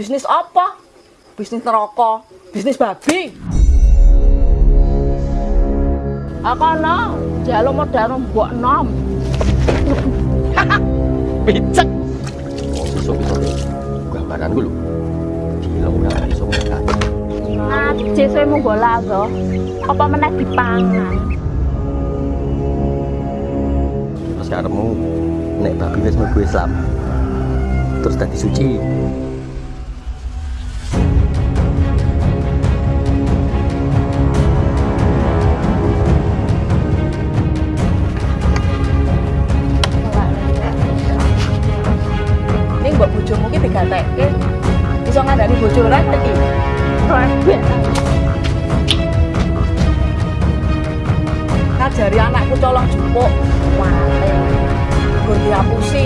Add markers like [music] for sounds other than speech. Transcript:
Bisnis apa? Bisnis neraka, bisnis babi. Aku ana jalo modal mbok nom. [laughs] Picek. Oh, besok gambaran gue lho. Gila udah iso ngangkat. Najis kowe mung bola. Apa meneh dipangan? Terus karepmu nek babi wis mlebu Islam. Terus dadi suci. Ki digatekke. Iso ngandani bojo rek iki. Ngajari anakku colong jupuk. Wale. Nggo diapusi.